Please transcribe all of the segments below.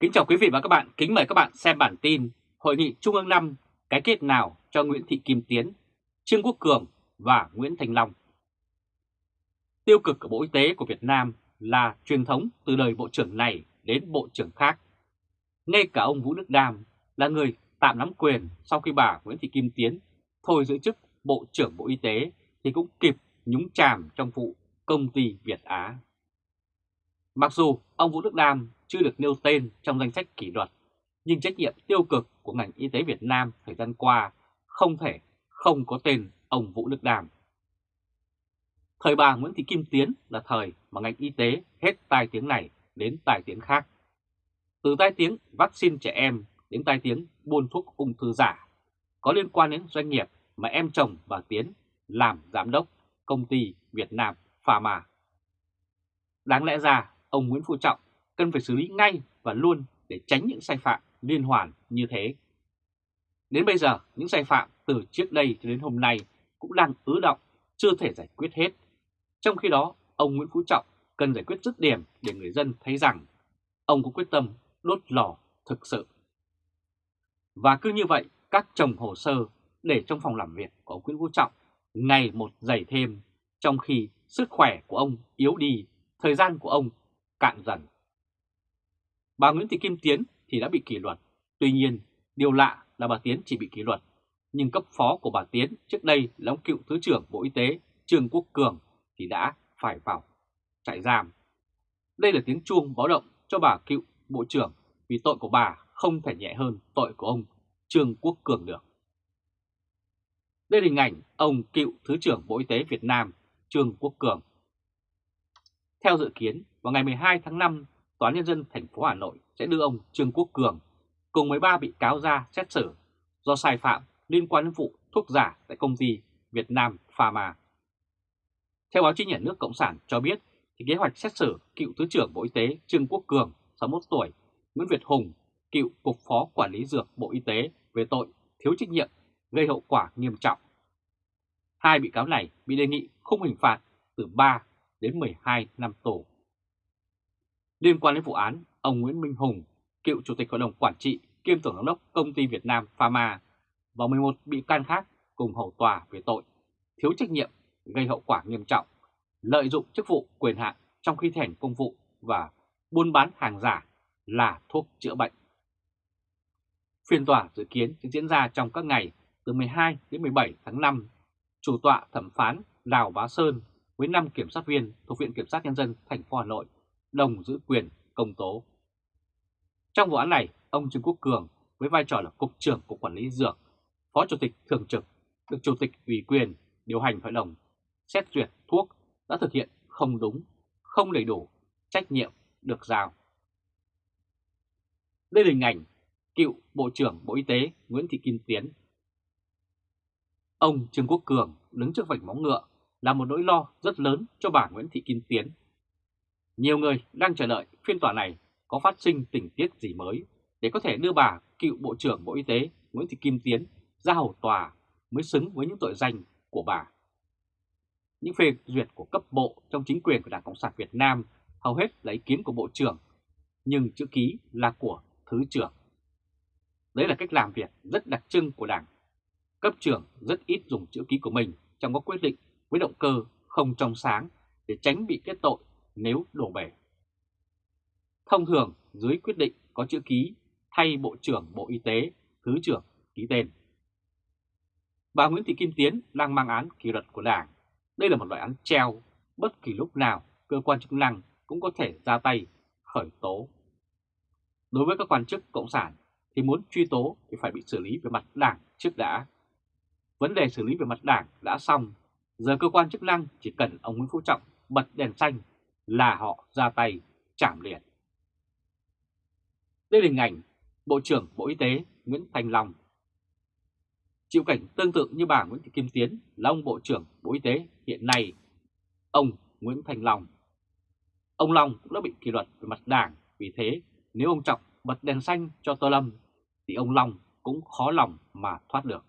Kính chào quý vị và các bạn, kính mời các bạn xem bản tin Hội nghị Trung ương 5 cái kết nào cho Nguyễn Thị Kim Tiến, Trương Quốc Cường và Nguyễn Thành Long. Tiêu cực của Bộ Y tế của Việt Nam là truyền thống từ đời Bộ trưởng này đến Bộ trưởng khác. Ngay cả ông Vũ Đức Đam là người tạm nắm quyền sau khi bà Nguyễn Thị Kim Tiến thôi giữ chức Bộ trưởng Bộ Y tế thì cũng kịp nhúng chàm trong vụ công ty Việt Á. Mặc dù ông Vũ Đức Đam chưa được nêu tên trong danh sách kỷ luật, nhưng trách nhiệm tiêu cực của ngành y tế Việt Nam thời gian qua không thể không có tên ông Vũ Đức Đàm. Thời bà Nguyễn Thị Kim Tiến là thời mà ngành y tế hết tai tiếng này đến tai tiếng khác. Từ tai tiếng vaccine trẻ em đến tai tiếng buôn thuốc ung thư giả, có liên quan đến doanh nghiệp mà em chồng bà Tiến làm giám đốc công ty Việt Nam Pharma. Đáng lẽ ra, ông Nguyễn Phú Trọng cần phải xử lý ngay và luôn để tránh những sai phạm liên hoàn như thế. Đến bây giờ, những sai phạm từ trước đây cho đến hôm nay cũng đang ứ động, chưa thể giải quyết hết. Trong khi đó, ông Nguyễn Phú Trọng cần giải quyết dứt điểm để người dân thấy rằng ông có quyết tâm đốt lò thực sự. Và cứ như vậy, các chồng hồ sơ để trong phòng làm việc của ông Nguyễn Phú Trọng ngày một dày thêm, trong khi sức khỏe của ông yếu đi, thời gian của ông cạn dần. Bà Nguyễn Thị Kim Tiến thì đã bị kỷ luật, tuy nhiên điều lạ là bà Tiến chỉ bị kỷ luật, nhưng cấp phó của bà Tiến trước đây là ông cựu Thứ trưởng Bộ Y tế Trương Quốc Cường thì đã phải vào trại giam. Đây là tiếng chuông báo động cho bà cựu Bộ trưởng vì tội của bà không thể nhẹ hơn tội của ông Trương Quốc Cường được. Đây là hình ảnh ông cựu Thứ trưởng Bộ Y tế Việt Nam Trương Quốc Cường. Theo dự kiến, vào ngày 12 tháng 5, Tòa Nhân dân thành phố Hà Nội sẽ đưa ông Trương Quốc Cường cùng 13 bị cáo ra xét xử do sai phạm liên quan đến vụ thuốc giả tại công ty Việt Nam Pharma. Theo báo chí nhà nước Cộng sản cho biết, thì kế hoạch xét xử cựu Thứ trưởng Bộ Y tế Trương Quốc Cường, 61 tuổi, Nguyễn Việt Hùng, cựu Cục Phó Quản lý Dược Bộ Y tế về tội thiếu trách nhiệm gây hậu quả nghiêm trọng. Hai bị cáo này bị đề nghị khung hình phạt từ 3 đến 12 năm tù. Liên quan đến vụ án, ông Nguyễn Minh Hùng, cựu Chủ tịch Hội đồng Quản trị kiêm Tổng giám đốc Công ty Việt Nam Pharma và 11 bị can khác cùng hầu tòa về tội thiếu trách nhiệm gây hậu quả nghiêm trọng, lợi dụng chức vụ quyền hạn trong khi thi hành công vụ và buôn bán hàng giả là thuốc chữa bệnh. Phiên tòa dự kiến sẽ diễn ra trong các ngày từ 12 đến 17 tháng 5. Chủ tọa thẩm phán Đào Bá Sơn với 5 kiểm sát viên thuộc Viện Kiểm sát Nhân dân thành phố Hà Nội đồng giữ quyền công tố. Trong vụ án này, ông Trương Quốc Cường với vai trò là Cục trưởng Cục Quản lý Dược, Phó Chủ tịch Thường trực, được Chủ tịch ủy quyền điều hành hội đồng xét duyệt thuốc đã thực hiện không đúng, không đầy đủ trách nhiệm được giao. Đây là hình ảnh cựu Bộ trưởng Bộ Y tế Nguyễn Thị Kim Tiến. Ông Trương Quốc Cường đứng trước vạch móng ngựa là một nỗi lo rất lớn cho bà Nguyễn Thị Kim Tiến. Nhiều người đang chờ đợi phiên tòa này có phát sinh tình tiết gì mới để có thể đưa bà cựu Bộ trưởng Bộ Y tế Nguyễn Thị Kim Tiến ra hầu tòa mới xứng với những tội danh của bà. Những phê duyệt của cấp bộ trong chính quyền của Đảng Cộng sản Việt Nam hầu hết là ý kiến của Bộ trưởng, nhưng chữ ký là của Thứ trưởng. Đấy là cách làm việc rất đặc trưng của Đảng. Cấp trưởng rất ít dùng chữ ký của mình trong các quyết định với động cơ không trong sáng để tránh bị kết tội nếu đổ bể. Thông thường dưới quyết định có chữ ký thay Bộ trưởng Bộ Y tế, Thứ trưởng ký tên. Bà Nguyễn Thị Kim Tiến đang mang án kỷ luật của Đảng. Đây là một loại án treo, bất kỳ lúc nào cơ quan chức năng cũng có thể ra tay khởi tố. Đối với các quan chức cộng sản thì muốn truy tố thì phải bị xử lý về mặt đảng trước đã. Vấn đề xử lý về mặt đảng đã xong, giờ cơ quan chức năng chỉ cần ông Nguyễn Phú Trọng bật đèn xanh là họ ra tay chảm liền. Đây là hình ảnh Bộ trưởng Bộ Y tế Nguyễn Thành Long. Chịu cảnh tương tự như bà Nguyễn Thị Kim Tiến là ông Bộ trưởng Bộ Y tế hiện nay, ông Nguyễn Thành Long. Ông Long cũng đã bị kỷ luật về mặt đảng, vì thế nếu ông Trọng bật đèn xanh cho Tô Lâm thì ông Long cũng khó lòng mà thoát được.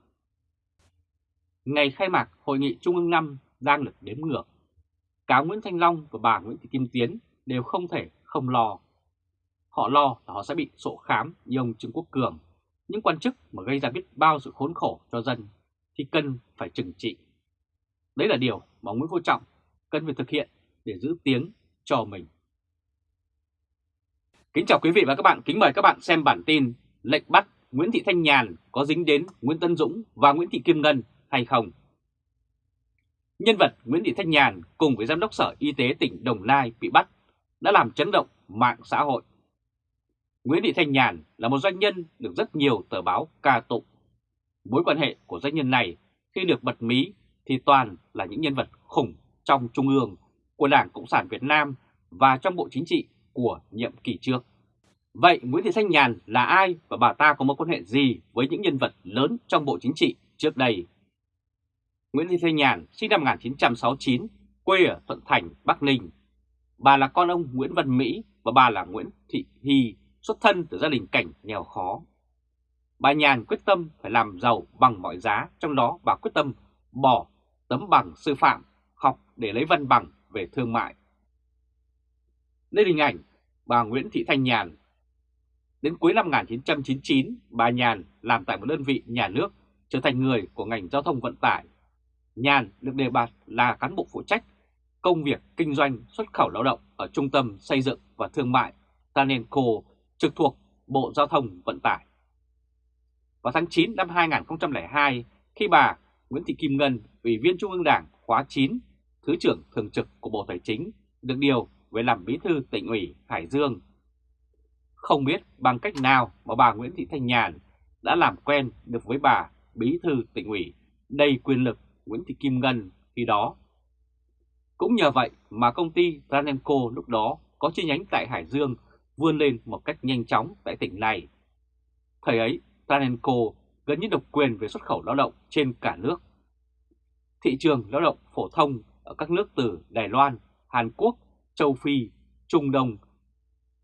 Ngày khai mạc Hội nghị Trung ương 5 đang được đếm ngược. Cả Nguyễn Thanh Long và bà Nguyễn Thị Kim Tiến đều không thể không lo. Họ lo là họ sẽ bị sổ khám như ông Trương Quốc Cường. Những quan chức mà gây ra biết bao sự khốn khổ cho dân thì cần phải trừng trị. Đấy là điều mà Nguyễn Phú Trọng cần phải thực hiện để giữ tiếng cho mình. Kính chào quý vị và các bạn, kính mời các bạn xem bản tin lệnh bắt Nguyễn Thị Thanh Nhàn có dính đến Nguyễn Tân Dũng và Nguyễn Thị Kim Ngân hay không. Nhân vật Nguyễn Thị Thanh Nhàn cùng với Giám đốc Sở Y tế tỉnh Đồng Nai bị bắt đã làm chấn động mạng xã hội. Nguyễn Thị Thanh Nhàn là một doanh nhân được rất nhiều tờ báo ca tụng. Mối quan hệ của doanh nhân này khi được bật mí thì toàn là những nhân vật khủng trong Trung ương, của Đảng Cộng sản Việt Nam và trong Bộ Chính trị của nhiệm kỳ trước. Vậy Nguyễn Thị Thanh Nhàn là ai và bà ta có mối quan hệ gì với những nhân vật lớn trong Bộ Chính trị trước đây? Nguyễn Thị Thanh Nhàn sinh năm 1969, quê ở Thuận Thành, Bắc Ninh. Bà là con ông Nguyễn Văn Mỹ và bà là Nguyễn Thị Hy, xuất thân từ gia đình cảnh nghèo khó. Bà Nhàn quyết tâm phải làm giàu bằng mọi giá, trong đó bà quyết tâm bỏ tấm bằng sư phạm, học để lấy văn bằng về thương mại. Đây là hình ảnh bà Nguyễn Thị Thanh Nhàn. Đến cuối năm 1999, bà Nhàn làm tại một đơn vị nhà nước, trở thành người của ngành giao thông vận tải. Nhàn được đề bạt là cán bộ phụ trách công việc kinh doanh xuất khẩu lao động ở Trung tâm Xây dựng và Thương mại Tanenco trực thuộc Bộ Giao thông Vận tải. Vào tháng 9 năm 2002, khi bà Nguyễn Thị Kim Ngân, Ủy viên Trung ương Đảng khóa 9, Thứ trưởng Thường trực của Bộ Tài chính, được điều về làm bí thư tỉnh ủy Hải Dương. Không biết bằng cách nào mà bà Nguyễn Thị Thanh Nhàn đã làm quen được với bà bí thư tỉnh ủy đầy quyền lực Nguyễn Thị Kim Ngân khi đó. Cũng nhờ vậy mà công ty Ranenco lúc đó có chi nhánh tại Hải Dương vươn lên một cách nhanh chóng tại tỉnh này. Thời ấy, Ranenco gần như độc quyền về xuất khẩu lao động trên cả nước. Thị trường lao động phổ thông ở các nước từ Đài Loan, Hàn Quốc, Châu Phi, Trung Đông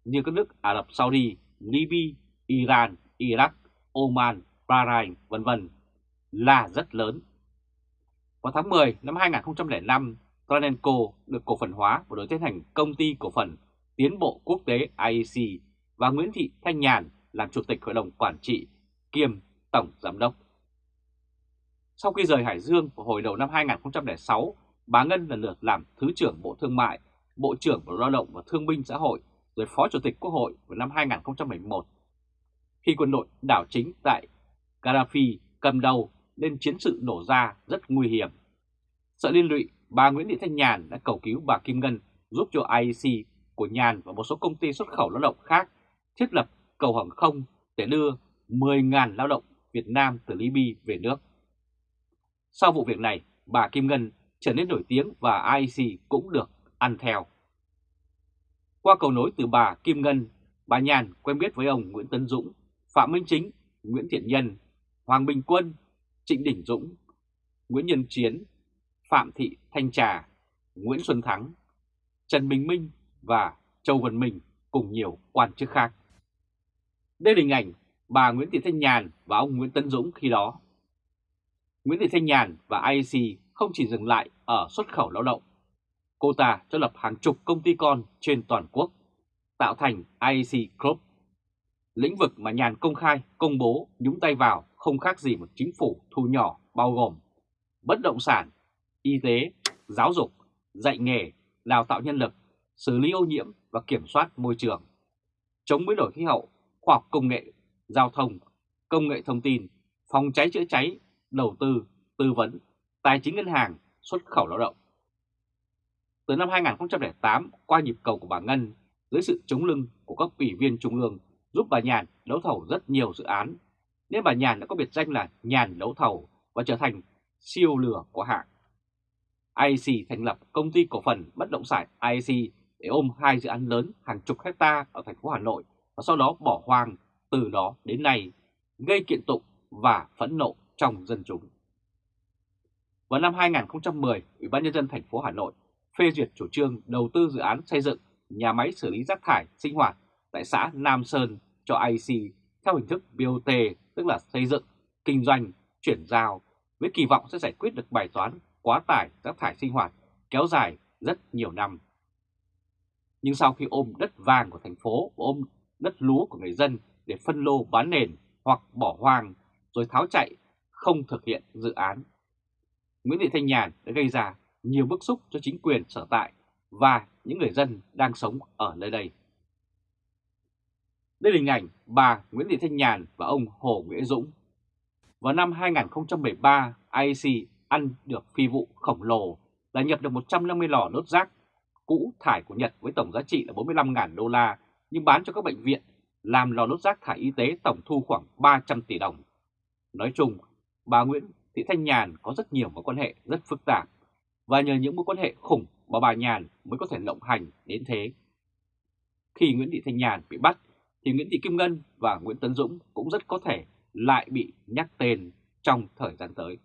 như các nước Ả Rập Saudi, Libya, Iran, Iraq, Oman, Bahrain, vân vân là rất lớn. Vào tháng 10 năm 2005, Tranenco được cổ phần hóa và đổi tên thành Công ty Cổ phần Tiến bộ Quốc tế IEC và Nguyễn Thị Thanh Nhàn làm Chủ tịch Hội đồng Quản trị kiêm Tổng Giám đốc. Sau khi rời Hải Dương vào hồi đầu năm 2006, bà Ngân lần lượt làm Thứ trưởng Bộ Thương mại, Bộ trưởng Bộ Lao động và Thương binh Xã hội, rồi Phó Chủ tịch Quốc hội vào năm 2011. Khi quân đội đảo chính tại Gaddafi cầm đầu nên chiến sự nổ ra rất nguy hiểm. Sợ liên lụy, bà Nguyễn Thị Thanh Nhàn đã cầu cứu bà Kim Ngân giúp cho IEC của Nhàn và một số công ty xuất khẩu lao động khác thiết lập cầu hàng không để đưa 10.000 lao động Việt Nam từ Libya về nước. Sau vụ việc này, bà Kim Ngân trở nên nổi tiếng và IEC cũng được ăn theo. Qua cầu nối từ bà Kim Ngân, bà Nhàn quen biết với ông Nguyễn Tấn Dũng, Phạm Minh Chính, Nguyễn Thiện Nhân, Hoàng Bình Quân, Trịnh Đình Dũng, Nguyễn Nhân Chiến, Phạm Thị Thanh Trà, Nguyễn Xuân Thắng, Trần Bình Minh và Châu Văn Minh cùng nhiều quan chức khác. Đây là hình ảnh bà Nguyễn Thị Thanh Nhàn và ông Nguyễn Tấn Dũng khi đó. Nguyễn Thị Thanh Nhàn và IEC không chỉ dừng lại ở xuất khẩu lao động. Cô ta cho lập hàng chục công ty con trên toàn quốc, tạo thành IEC Group. Lĩnh vực mà Nhàn công khai, công bố, nhúng tay vào không khác gì một chính phủ thu nhỏ bao gồm bất động sản, y tế, giáo dục, dạy nghề, đào tạo nhân lực, xử lý ô nhiễm và kiểm soát môi trường, chống biến đổi khí hậu, khoa học công nghệ, giao thông, công nghệ thông tin, phòng cháy chữa cháy, đầu tư, tư vấn, tài chính ngân hàng, xuất khẩu lao động. Từ năm 2008, qua nhịp cầu của bà Ngân, dưới sự chống lưng của các ủy viên trung ương giúp bà Nhàn đấu thầu rất nhiều dự án, nên bà Nhàn đã có biệt danh là Nhàn đấu thầu và trở thành siêu lừa của hạng. IEC thành lập công ty cổ phần bất động sản IEC để ôm hai dự án lớn hàng chục hecta ở thành phố Hà Nội và sau đó bỏ hoang từ đó đến nay, gây kiện tụng và phẫn nộ trong dân chúng. Vào năm 2010, Ủy ban nhân dân thành phố Hà Nội phê duyệt chủ trương đầu tư dự án xây dựng nhà máy xử lý rác thải sinh hoạt tại xã Nam Sơn cho IC theo hình thức BOT, tức là xây dựng, kinh doanh, chuyển giao, với kỳ vọng sẽ giải quyết được bài toán quá tải rác thải sinh hoạt kéo dài rất nhiều năm. Nhưng sau khi ôm đất vàng của thành phố và ôm đất lúa của người dân để phân lô bán nền hoặc bỏ hoang rồi tháo chạy, không thực hiện dự án. Nguyễn Thị Thanh Nhàn đã gây ra nhiều bức xúc cho chính quyền sở tại và những người dân đang sống ở nơi đây. Đây là hình ảnh bà Nguyễn Thị Thanh Nhàn và ông Hồ Nguyễn Dũng. Vào năm 2013, IEC ăn được phi vụ khổng lồ là nhập được 150 lò đốt rác cũ thải của Nhật với tổng giá trị là 45.000 đô la nhưng bán cho các bệnh viện làm lò đốt rác thải y tế tổng thu khoảng 300 tỷ đồng. Nói chung, bà Nguyễn Thị Thanh Nhàn có rất nhiều mối quan hệ rất phức tạp và nhờ những mối quan hệ khủng mà bà Nhàn mới có thể lộng hành đến thế. Khi Nguyễn Thị Thanh Nhàn bị bắt thì Nguyễn Thị Kim Ngân và Nguyễn Tấn Dũng cũng rất có thể lại bị nhắc tên trong thời gian tới.